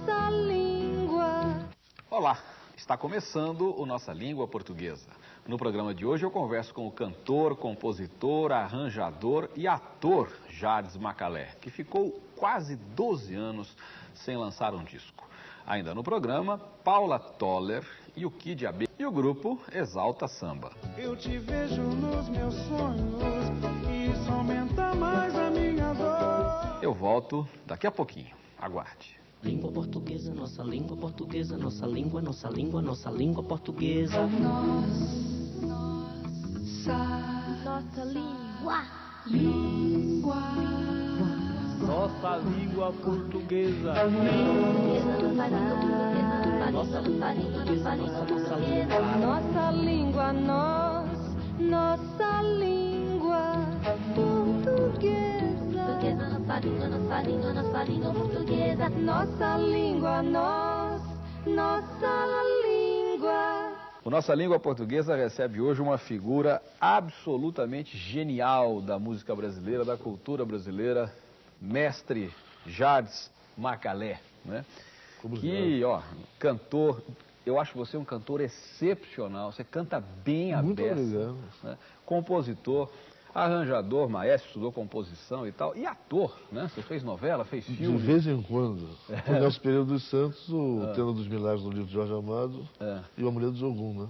Nossa língua. Olá, está começando o Nossa Língua Portuguesa. No programa de hoje eu converso com o cantor, compositor, arranjador e ator Jardes Macalé, que ficou quase 12 anos sem lançar um disco. Ainda no programa, Paula Toller e o Kid AB e o grupo Exalta Samba. Eu te vejo nos meus sonhos e isso aumenta mais a minha dor. Eu volto daqui a pouquinho. Aguarde. Língua portuguesa, nossa língua portuguesa, nossa língua, nossa língua, nossa língua portuguesa. Nossa língua. Nossa língua portuguesa. Nossa língua, nós, nossa língua Nossa língua, nós, nossa língua. O Nossa Língua Portuguesa recebe hoje uma figura absolutamente genial da música brasileira, da cultura brasileira, mestre Jardes Macalé, né? que, ó, cantor, eu acho você um cantor excepcional, você canta bem a Muito beça, obrigado. né? compositor, arranjador, maestro, estudou composição e tal, e ator, né? Você fez novela, fez De filme. vez em quando. O Nelson Pereira dos Santos, o Ah. Tenda dos Milagres do livro de Jorge Amado É. e o Amuleto de Ogum, né?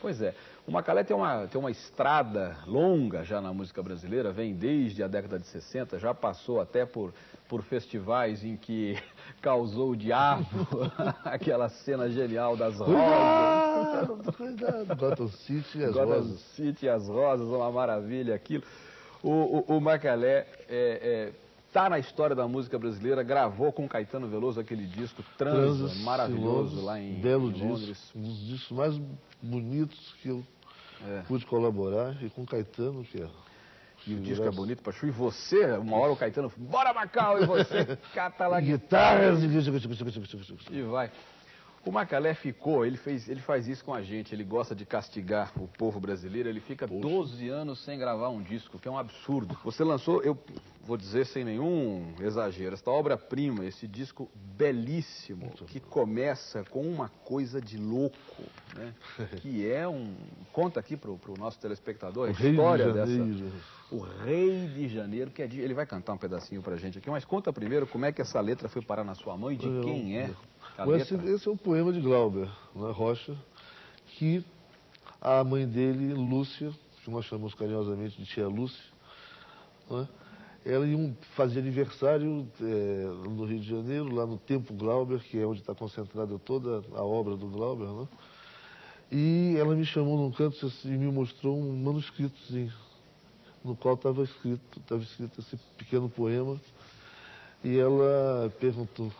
Pois é. O Macalé tem uma, tem uma estrada longa já na música brasileira, vem desde a década de 60, já passou até por, por festivais em que causou o diabo, aquela cena genial das rosas. Cuidado, cuidado. Gotham City e as Gotham Rosas. City, as rosas, uma maravilha aquilo. O, o, o Macalé é, é, tá na história da música brasileira, gravou com Caetano Veloso aquele disco Transa, Transas, maravilhoso lá em, Belo em disco. Londres. Um dos discos mais bonitos que eu É. pude colaborar. E com Caetano, que é... E o disco é bonito pra chu. E você, uma hora o Caetano, bora Macau, e você cata lá Guitarras e... E vai. O Macalé ficou, ele, fez, ele faz isso com a gente, ele gosta de castigar o povo brasileiro, ele fica 12 anos sem gravar um disco, que é um absurdo. Você lançou, eu vou dizer sem nenhum exagero, esta obra-prima, esse disco belíssimo, que começa com uma coisa de louco, né? Que é um... Conta aqui pro, pro nosso telespectador a O Rei de história dessa... O Rei de Janeiro, que é de, ele vai cantar um pedacinho pra gente aqui, mas conta primeiro como é que essa letra foi parar na sua mão e de Eu- quem é. Bom, esse, esse é um poema de Glauber né, Rocha, que a mãe dele, Lúcia, que nós chamamos carinhosamente de tia Lúcia, né, ela ia um- fazia aniversário eh, no Rio de Janeiro, lá no Templo Glauber, que é onde está concentrada toda a obra do Glauber, né? E ela me chamou num canto e me mostrou um manuscritozinho, no qual estava escrito, estava escrito esse pequeno poema. E ela perguntou,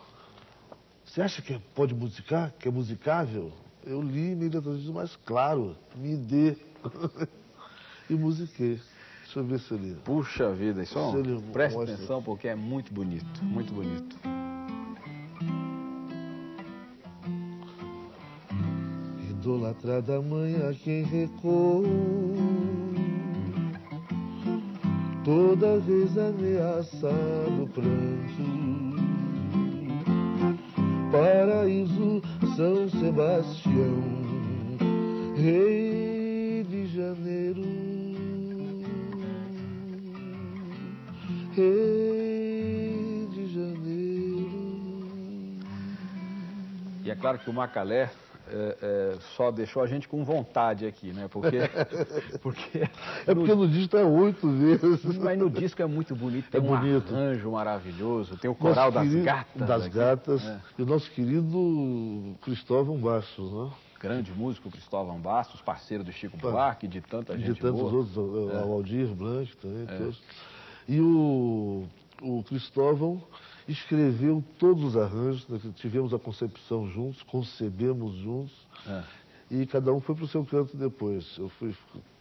você acha que pode musicar? Que é musicável? Eu li imediatamente, mas claro, me dê. e musiquei. Deixa eu ver se ele. Puxa vida, isso é Se ele preste mostra. atenção porque é muito bonito, muito bonito. Idolatrada mãe a quem recorro, toda vez ameaçado pranto. Paraíso São Sebastião, Rei de Janeiro, Rei de Janeiro. E é claro que o Macalé é, é, só deixou a gente com vontade aqui, né? Porque, porque, É porque no disco está oito vezes. mas no disco é muito bonito, tem É um bonito. arranjo maravilhoso, tem o coral das querido- gatas. Das aqui. gatas. É. E o nosso querido Cristóvão Bastos, né? Grande músico Cristóvão Bastos, parceiro do Chico. Buarque, de tanta gente de tantos boa. outros, o É. o Aldir Blanc também, todos. E o, o Cristóvão escreveu todos os arranjos, né, que tivemos a concepção juntos, concebemos juntos, É. e cada um foi para o seu canto depois. Eu fui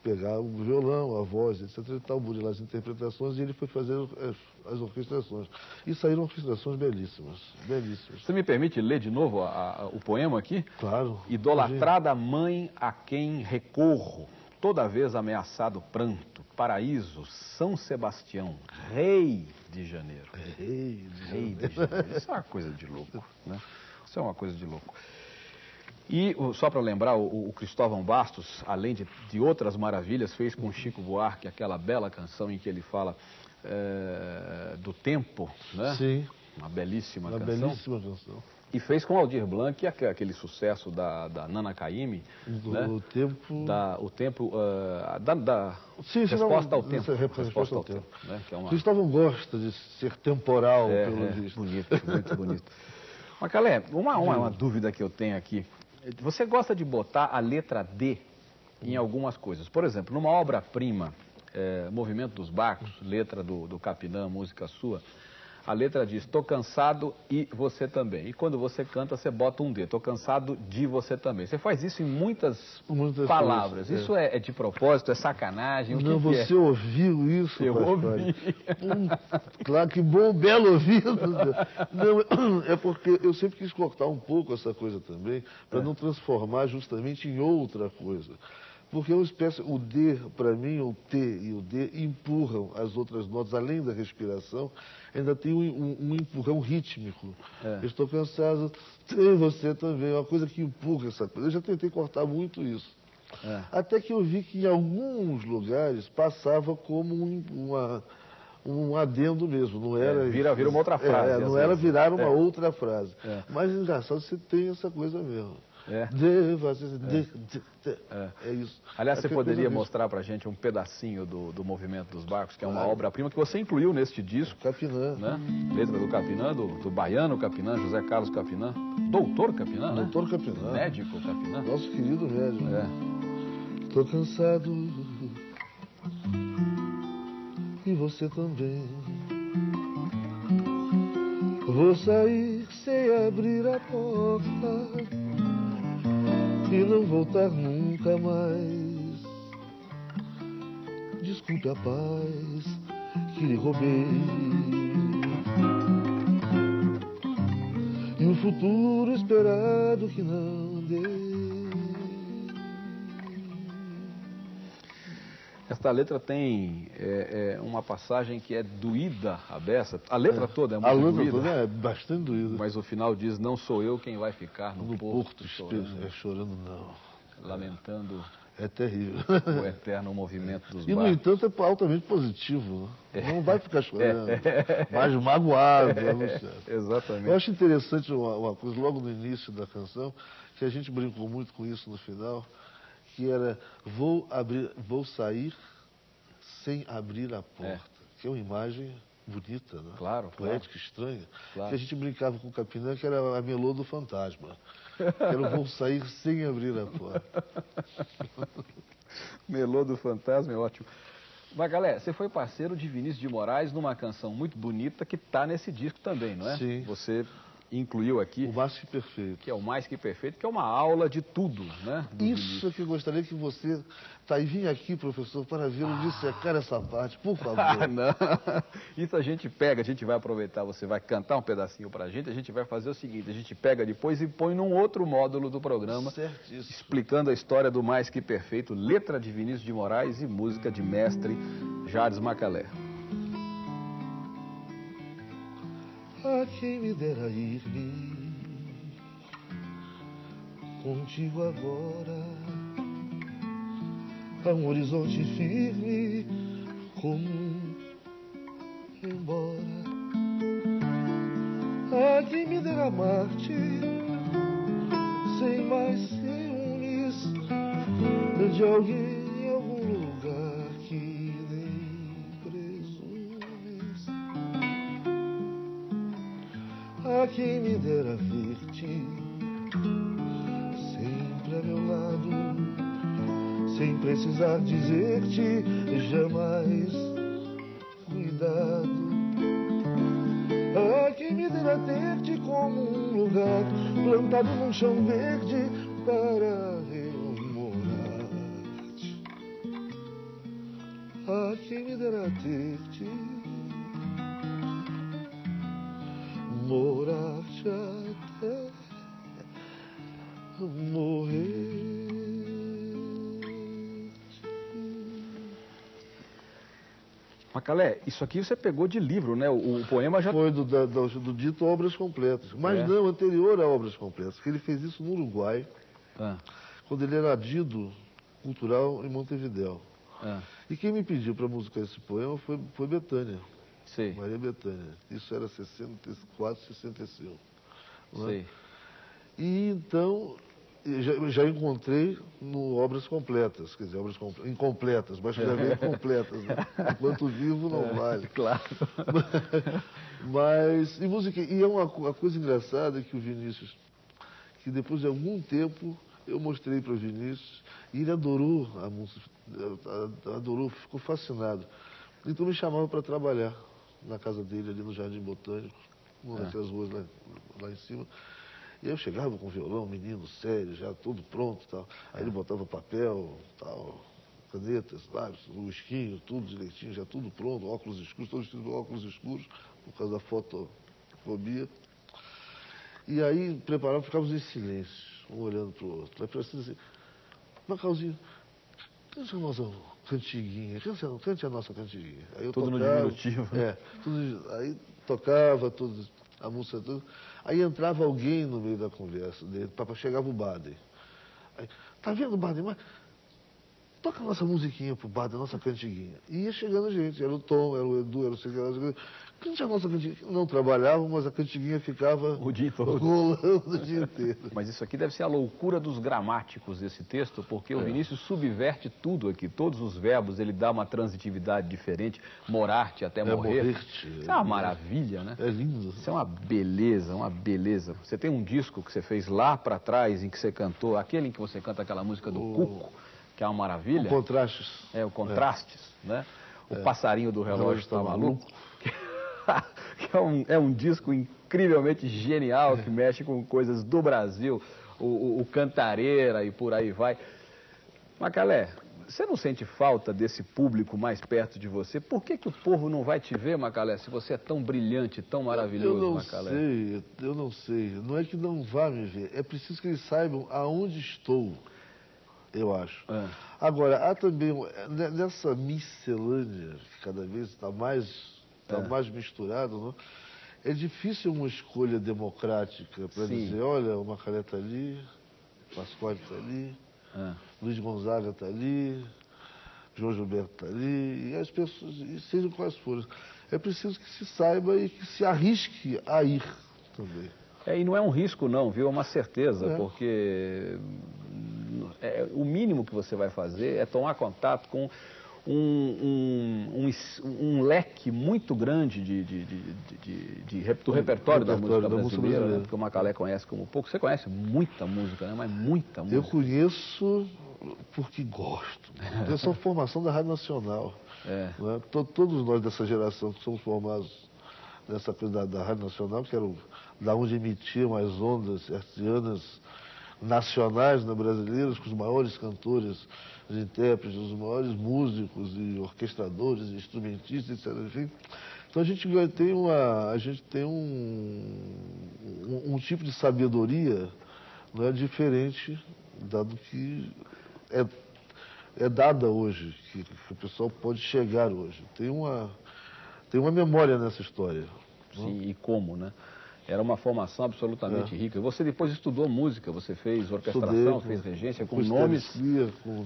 pegar o violão, a voz, etc. e tal, burilar as interpretações, e ele foi fazer as, as orquestrações. E saíram orquestrações belíssimas, belíssimas. Você me permite ler de novo a- a- o poema aqui? Claro. Idolatrada mãe a quem recorro, toda vez ameaçado pranto, paraíso, São Sebastião, rei de janeiro. Rei de Rei de janeiro. Isso é uma coisa de louco, né? Isso é uma coisa de louco. E só para lembrar, o, o Cristóvão Bastos, além de, de outras maravilhas, fez com Chico Buarque aquela bela canção em que ele fala eh, do tempo, né? Sim, Uma belíssima uma canção. belíssima canção. E fez com Aldir Blanc aque- aquele sucesso da, da Nana Caymmi, Do né? tempo. Da, o tempo, ah, da, da Sim, sim, resposta não, ao tempo. resposta Resposta ao ao tempo. né? Que é uma, Cristóvão gosta de ser temporal, é, pelo é, visto. bonito, muito bonito. Macalé, uma, uma, uma dúvida que eu tenho aqui. Você gosta de botar a letra D em algumas coisas? Por exemplo, numa obra-prima, eh, Movimento dos Barcos, letra do, do Capinã, música sua, a letra diz, tô cansado e você também. E quando você canta, você bota um D, tô cansado de você também. Você faz isso em muitas, Muitas palavras. coisas, é. Isso é, é de propósito, é sacanagem? Não, é? você ouviu isso, Eu ouvi. Hum, claro que bom, belo ouvido. Não, é porque eu sempre quis cortar um pouco essa coisa também, para É. não transformar justamente em outra coisa. Porque é uma espécie, o D, para mim, o T e o D empurram as outras notas, além da respiração, ainda tem um, um- um empurrão rítmico. É. Eu estou cansado, tem você também, é uma coisa que empurra essa coisa. Eu já tentei cortar muito isso. É. Até que eu vi que em alguns lugares passava como um, uma, um adendo mesmo, não era... É, vira- vira uma outra É, frase, é, não era vezes. virar uma É. outra frase. É. Mas engraçado, você tem essa coisa mesmo. É. De, você, de, de, de. É. É isso. Aliás, você Aquela poderia mostrar pra gente um pedacinho do, do Movimento dos Barcos, que é uma obra-prima que você incluiu neste disco, Capinã. né? Letra do Capinã, do, do baiano Capinã, José Carlos Capinã, doutor Capinã, né? Doutor Capinã. Médico Capinã. Nosso querido médico. É. Tô cansado. E você também. Vou sair sem abrir a porta e não voltar nunca mais. Desculpe a paz que lhe roubei. E o futuro esperado que não dei. Esta letra tem é, é, uma passagem que é doída a beça. A letra toda é muito A luta doída. toda é bastante doída. Mas o final diz, não sou eu quem vai ficar no, no porto, porto, chorando, é chorando não. lamentando É terrível. o eterno movimento dos E, no barcos. entanto, é altamente positivo. né? Não vai ficar chorando, É. mas magoado. Exatamente. Eu acho interessante uma, uma coisa, logo no início da canção, que a gente brincou muito com isso no final, que era vou, abrir, vou sair sem abrir a porta. Que é uma imagem bonita, né? Claro, Poética, estranha. Claro. Que a gente brincava com o Capinã, que era a melô do fantasma. Que era o vou sair sem abrir a porta. Melô do Fantasma é ótimo. Mas, galera, você foi parceiro de Vinícius de Moraes numa canção muito bonita que está nesse disco também, não é? Sim. Você incluiu aqui, O mais que perfeito. que é o Mais Que Perfeito, que é uma aula de tudo, né? do Isso Vinícius. é que eu gostaria que você, tá, e vim aqui, professor, para vê-lo dissecar essa parte, por favor. Ah, não. Isso a gente pega, a gente vai aproveitar, você vai cantar um pedacinho pra gente, a gente vai fazer o seguinte, a gente pega depois e põe num outro módulo do programa, Certíssimo. explicando a história do Mais Que Perfeito, letra de Vinícius de Moraes e música de mestre Jardim Macalé. Quem me dera ir-me contigo agora a um horizonte firme como um embora. A quem me dera amar-te sem mais ciúmes de alguém A quem me dera ver-te sempre a meu lado, sem precisar dizer-te jamais cuidado. A quem me dera ter-te como um lugar plantado num chão verde para eu morar-te. A quem me dera ter-te Macalé, isso aqui você pegou de livro, né? O, o poema já... Foi do, do, do dito Obras Completas. Mas É. não, anterior a Obras Completas, que ele fez isso no Uruguai, Ah, quando ele era adido cultural em Montevidéu. ah, E quem me pediu para musicar esse poema foi, foi Betânia, sei, Maria Betânia. Isso era 64, 65. não é? sei. E então, já, já encontrei no Obras Completas, quer dizer, obras comple- incompletas, mas já veio completas. Né? Enquanto vivo não vale. Claro. Mas, e música, e é uma, uma coisa engraçada que o Vinícius, que depois de algum tempo eu mostrei para o Vinícius, e ele adorou a música, adorou, ficou fascinado. Então me chamava para trabalhar na casa dele, ali no Jardim Botânico, numa daquelas ruas lá, lá em cima. E eu chegava com violão, menino sério, já tudo pronto tal. Aí ele botava papel, tal, canetas, lápis, esquinho, tudo direitinho, já tudo pronto, óculos escuros, todos vestidos com óculos escuros, por causa da fotofobia. E aí preparava, ficávamos em silêncio, um olhando para o outro. Aí parecia assim, Macauzinho, cante a nossa cantiguinha, cante a, cante a nossa cantiguinha. Aí eu Tudo no tocava, diminutivo. É, tudo, aí tocava tudo, a música tudo. Aí entrava alguém no meio da conversa dele, papai chegava o Baden. Aí, tá vendo, Baden, mas toca a nossa musiquinha pro Baden, a nossa cantiguinha. E ia chegando gente, era o Tom, era o Edu, era o lá, cante a nossa cantiguinha. Não trabalhavam, mas a cantiguinha ficava O dia todo. rolando o dia inteiro. Mas isso aqui deve ser a loucura dos gramáticos desse texto, porque o É. Vinícius subverte tudo aqui, todos os verbos, ele dá uma transitividade diferente, morarte até É, morrer. Isso é uma maravilha, né? É lindo. Isso é uma beleza, uma beleza. Você tem um disco que você fez lá pra trás, em que você cantou, aquele em que você canta aquela música do Cuco, que é uma maravilha. Contrastes. É, o Contrastes, né? O passarinho do relógio relógio está tá maluco. que é um, é um disco incrivelmente genial que mexe com coisas do Brasil, o, o- o Cantareira e por aí vai. Macalé, você não sente falta desse público mais perto de você? Por que, que o povo não vai te ver, Macalé, se você é tão brilhante, tão maravilhoso, Eu não Macalé? sei, eu não sei. Não é que não vá me ver, é preciso que eles saibam aonde estou, eu acho. É. Agora, há também, ne- nessa miscelânea, que cada vez está mais, tá É. mais misturado, não? é difícil uma escolha democrática para dizer, olha, o Macalé está ali, Pascoal está ali, É. Luiz Gonzaga está ali, João Gilberto está ali, e as pessoas, e sejam quais forem. É preciso que se saiba e que se arrisque a ir também. É, e não é um risco não, viu? É uma certeza, É. porque é, o mínimo que você vai fazer é tomar contato com um, um, um um leque muito grande de, de- de- de- rep- do repertório, da música repertório da música brasileira, né? porque o Macalé conhece como pouco. Você conhece muita música, né? Mas muita Eu música. conheço porque gosto. Eu sou formação da Rádio Nacional. É. né? To- Todos nós dessa geração que somos formados nessa coisa da, da Rádio Nacional, que era o- da onde emitiam as ondas hertzianas nacionais né, brasileiras, com os maiores cantores, os intérpretes, os maiores músicos e orquestradores, instrumentistas, etc. Enfim. Então a gente tem, uma, a gente tem um, um, um tipo de sabedoria não é diferente dado que é, é dada hoje, que, que o pessoal pode chegar hoje. Tem uma, tem uma memória nessa história. Sim, e como, né? Era uma formação absolutamente É. rica. Você depois estudou música, você fez orquestração, Estudei fez regência com com nomes, com,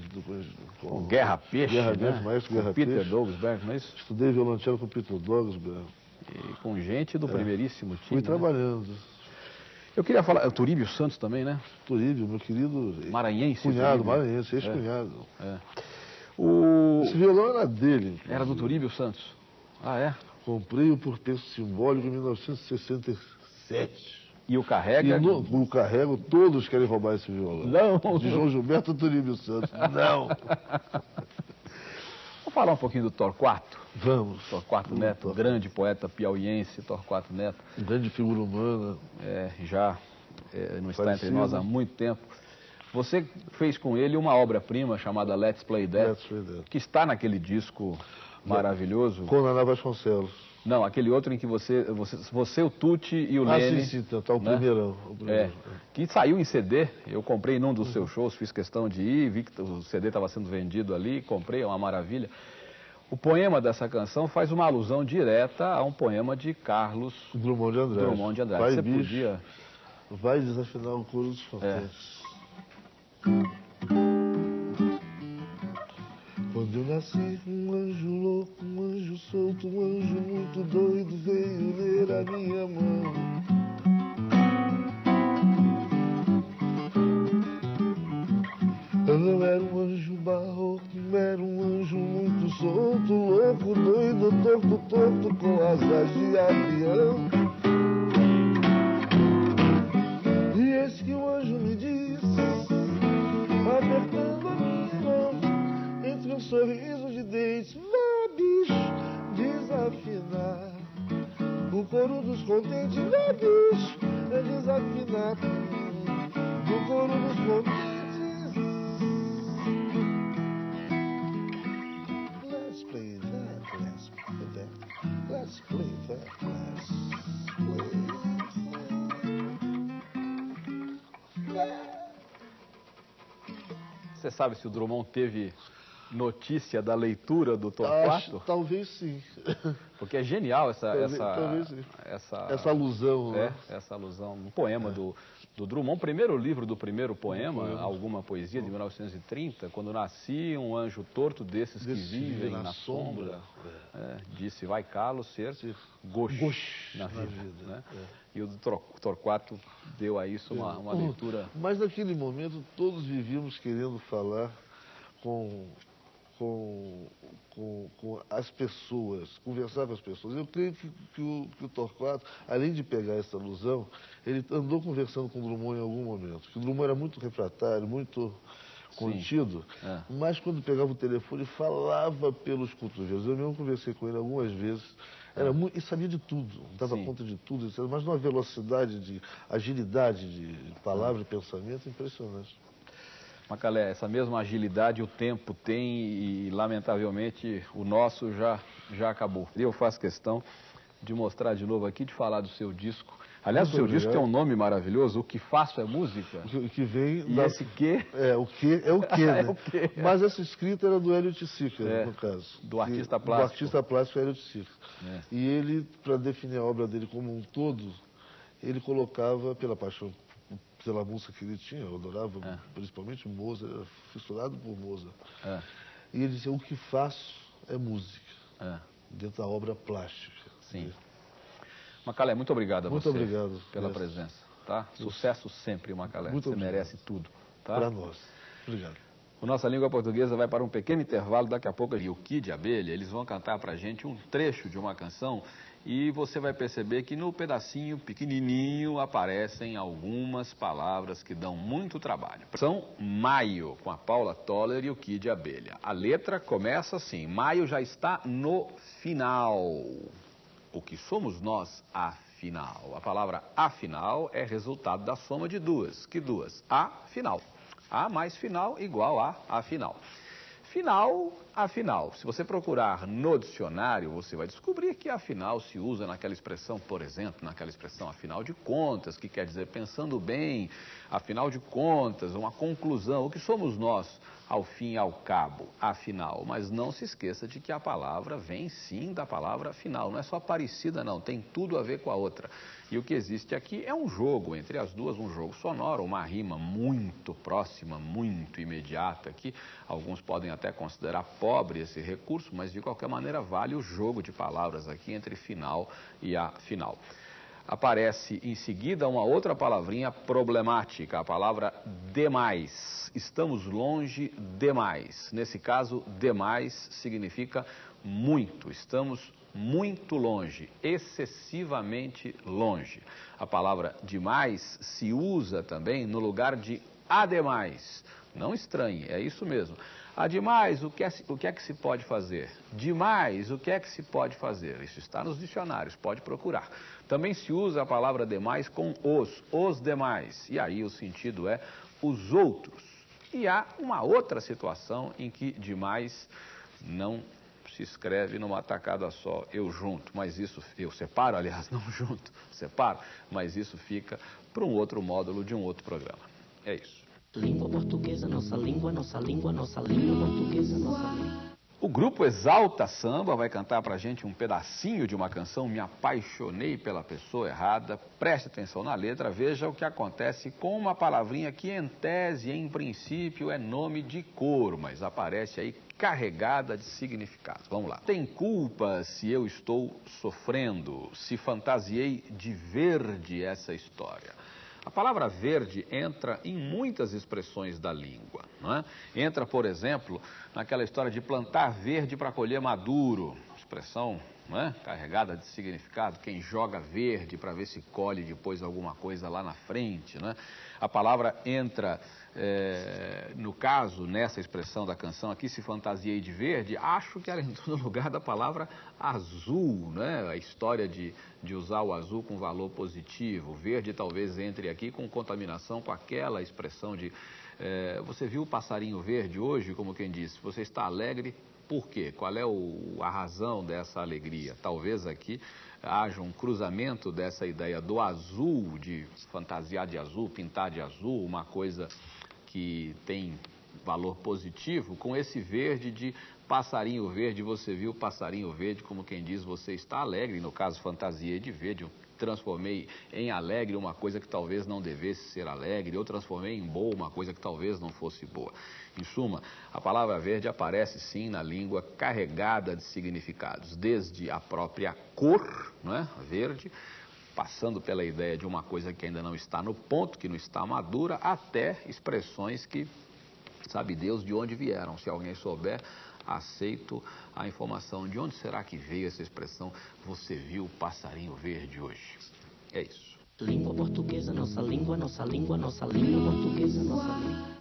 com, com Guerra Peixe, Guerra né? Peixe, maestro com Guerra Peter Peixe. Douglas não é isso? Estudei violoncelo com Peter Dogsberg. E com gente do primeiríssimo time. É. Fui né? trabalhando. Eu queria falar, o Turíbio Santos também, né? Turíbio, meu querido Maranhense. cunhado, Turíbio. maranhense, ex-cunhado. É. O... Esse violão era dele. Era do Turíbio Santos. Ah, é? Comprei-o por preço simbólico em 1967. E o Carrega... E no, no carrego, todos querem roubar esse violão. Não. De João Gilberto Turíbio Santos. Não. Vamos falar um pouquinho do Torquato. Vamos. Torquato Neto, grande poeta piauiense, Torquato Neto. Grande figura humana. É, já é, não está Falecido. entre nós há muito tempo. Você fez com ele uma obra-prima chamada Let's Play Dead, Let's Play Dead. que está naquele disco maravilhoso. Com Naná Vasconcelos. Não, aquele outro em que você, você, você o Tuti e o Ah, Lene... sim, sim, tá o né? primeirão. o É, primeiro. que saiu em CD, eu comprei num dos seus shows, fiz questão de ir, vi que o CD estava sendo vendido ali, comprei, é uma maravilha. O poema dessa canção faz uma alusão direta a um poema de Carlos Drummond de Andrade. Drummond de Andrade. Vai, Você bicho, podia... vai desafinar o coro dos fantásticos. Quando eu nasci, um anjo louco, um anjo solto, um anjo muito doido veio ler a minha mão. Você sabe se o Drummond teve notícia da leitura do Torquato? Talvez sim. Porque é genial essa Talvez- essa talvez essa, Essa alusão, é, né? essa alusão, um poema do do Drummond, primeiro livro do primeiro poema, alguma poesia de 1930, quando nasci um anjo torto desses que vivem na, sombra, é, disse vai calo ser Gosh na vida, né? é. E o Tor- Torquato deu a isso uma, uma Hum, leitura Mas naquele momento todos vivíamos querendo falar com, com, com, com as pessoas, conversar com as pessoas. Eu creio que, que, o, que o Torquato, além de pegar essa alusão, ele andou conversando com o Drummond em algum momento. Que o Drummond era muito refratário, muito contido, é. mas quando pegava o telefone falava pelos cotovelos. Eu mesmo conversei com ele algumas vezes. Era muito, e sabia de tudo, dava Sim. conta de tudo, mas numa velocidade, de agilidade de palavra e pensamento impressionante. Macalé, essa mesma agilidade o tempo tem e, lamentavelmente, o nosso já, já acabou. Eu faço questão de mostrar de novo aqui, de falar do seu disco. Aliás, Muito o seu disco obrigado. tem um nome maravilhoso, O Que Faço é Música. O que- vem E da... esse que É, o que é o que, né? É o quê? Mas essa escrita era do Hélio Sica, É, no caso. do artista Que- plástico. Do artista plástico Hélio Sica. É. E ele, para definir a obra dele como um todo, ele colocava, pela paixão pela música que ele tinha, eu adorava É. principalmente Mozart, era fissurado por Mozart. É, E ele dizia, o que faço é música, é, dentro da obra plástica. sim. Macalé, muito obrigado a Muito você obrigado. pela presença. Tá? Sucesso sempre, Macalé. Muito você obrigado. merece tudo. Tá? Para nós. Obrigado. O Nossa Língua Portuguesa vai para um pequeno intervalo. Daqui a pouco, e o Kid Abelha, eles vão cantar para a gente um trecho de uma canção e você vai perceber que no pedacinho pequenininho aparecem algumas palavras que dão muito trabalho. São Maio, com a Paula Toller e o Kid Abelha. A letra começa assim, Maio já está no final. O que somos nós, afinal? A palavra afinal é resultado da soma de duas. Que duas? Afinal. A mais final igual a afinal. Final, afinal. Se você procurar no dicionário, você vai descobrir que afinal se usa naquela expressão, por exemplo, naquela expressão afinal de contas, que quer dizer pensando bem, afinal de contas, uma conclusão. O que somos nós, ao fim e ao cabo, afinal? Mas não se esqueça de que a palavra vem sim da palavra final. Não é só parecida, não, tem tudo a ver com a outra. E o que existe aqui é um jogo entre as duas, um jogo sonoro, uma rima muito próxima, muito imediata, que alguns podem até considerar pobre esse recurso, mas de qualquer maneira vale o jogo de palavras aqui entre final e a final. Aparece em seguida uma outra palavrinha problemática, a palavra demais. Estamos longe demais. Nesse caso, demais significa muito. Estamos muito longe, excessivamente longe. A palavra demais se usa também no lugar de ademais. Não estranhe, é isso mesmo. Ademais, o que, é, o que é que se pode fazer? Demais, o que é que se pode fazer? Isso está nos dicionários, pode procurar. Também se usa a palavra demais com os, os demais. E aí o sentido é os outros. E há uma outra situação em que demais não se escreve numa tacada só, eu junto, mas isso, eu separo, aliás, não junto, separo, mas isso fica para um outro módulo de um outro programa. É isso. Língua portuguesa, nossa língua, nossa língua, nossa língua portuguesa, nossa língua. O grupo Exalta Samba vai cantar pra gente um pedacinho de uma canção Me Apaixonei pela Pessoa Errada. Preste atenção na letra, veja o que acontece com uma palavrinha que em tese, em princípio, é nome de cor, mas aparece aí carregada de significado. Vamos lá. Tem culpa se eu estou sofrendo, se fantasiei de verde essa história. A palavra verde entra em muitas expressões da língua. Não é? Entra, por exemplo, naquela história de plantar verde para colher maduro, expressão não é? carregada de significado. Quem joga verde para ver se colhe depois alguma coisa lá na frente. Não é? A palavra entra, é, no caso, nessa expressão da canção aqui, se fantasiei de verde, acho que ela entrou no lugar da palavra azul, né? A história de, de usar o azul com valor positivo. Verde talvez entre aqui com contaminação com aquela expressão de. É, você viu o passarinho verde hoje, como quem disse, você está alegre, por quê? Qual é o, a razão dessa alegria? Talvez aqui haja um cruzamento dessa ideia do azul, de fantasiar de azul, pintar de azul, uma coisa que tem valor positivo, com esse verde de passarinho verde, você viu passarinho verde, como quem diz, você está alegre, no caso fantasia de verde, transformei em alegre uma coisa que talvez não devesse ser alegre, eu transformei em boa uma coisa que talvez não fosse boa. Em suma, a palavra verde aparece sim na língua carregada de significados, desde a própria cor, não é? verde, passando pela ideia de uma coisa que ainda não está no ponto, que não está madura, até expressões que sabe Deus de onde vieram. Se alguém souber, aceito a informação de onde será que veio essa expressão você viu o passarinho verde hoje. É isso. Língua portuguesa, nossa língua, nossa língua, nossa língua portuguesa, nossa língua.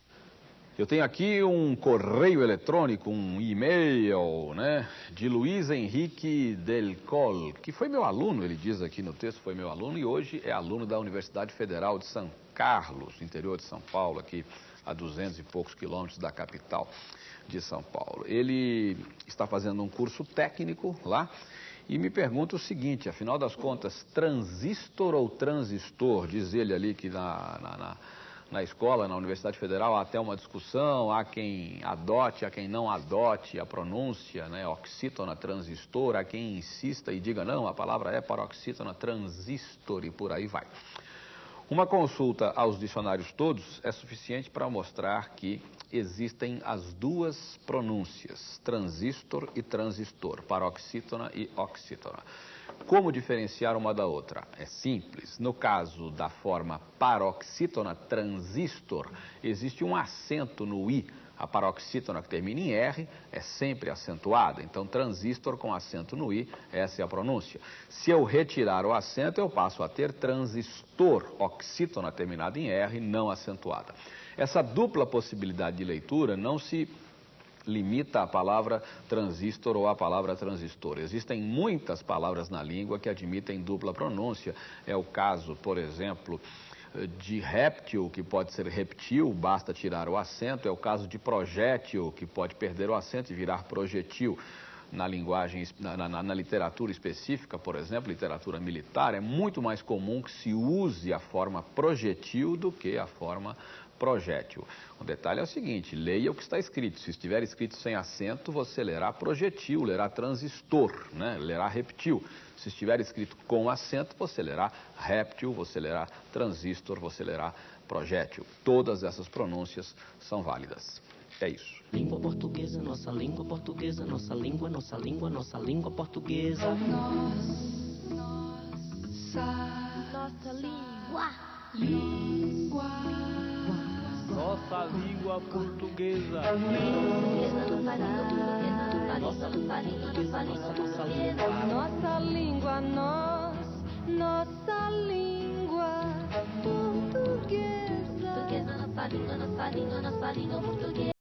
Eu tenho aqui um correio eletrônico, um e-mail, né, de Luiz Henrique Del Col, que foi meu aluno, ele diz aqui no texto, foi meu aluno e hoje é aluno da Universidade Federal de São Carlos, interior de São Paulo, aqui a duzentos e poucos quilômetros da capital de São Paulo. Ele está fazendo um curso técnico lá e me pergunta o seguinte, afinal das contas, transistor ou transistor? Diz ele ali que na, na, na na escola, na Universidade Federal, há até uma discussão, há quem adote, há quem não adote a pronúncia, né, oxítona transistor, há quem insista e diga, não, a palavra é paroxítona transistor e por aí vai. Uma consulta aos dicionários todos é suficiente para mostrar que existem as duas pronúncias, transistor e transistor, paroxítona e oxítona. Como diferenciar uma da outra? É simples. No caso da forma paroxítona transistor, existe um acento no i. A paroxítona que termina em R é sempre acentuada. Então, transistor com acento no i, essa é a pronúncia. Se eu retirar o acento, eu passo a ter transistor, oxítona terminada em R, não acentuada. Essa dupla possibilidade de leitura não se limita a palavra transistor ou a palavra transistor. Existem muitas palavras na língua que admitem dupla pronúncia. É o caso, por exemplo, de réptil, que pode ser reptil, basta tirar o acento. É o caso de projétil, que pode perder o acento e virar projetil. Na linguagem, na, na, na, literatura específica, por exemplo, literatura militar, é muito mais comum que se use a forma projetil do que a forma projétil. O detalhe é o seguinte, leia o que está escrito. Se estiver escrito sem acento, você lerá projetil, lerá transistor, né? lerá reptil. Se estiver escrito com acento, você lerá réptil, você lerá transistor, você lerá projétil. Todas essas pronúncias são válidas. É isso. Língua portuguesa, nossa língua portuguesa, nossa língua, nossa língua, nossa língua portuguesa. Nossa, nossa língua. Língua. Nossa língua portuguesa. Nossa língua, nós, nossa língua portuguesa. Portuguesa, nossa língua, nossa língua, nossa língua portuguesa.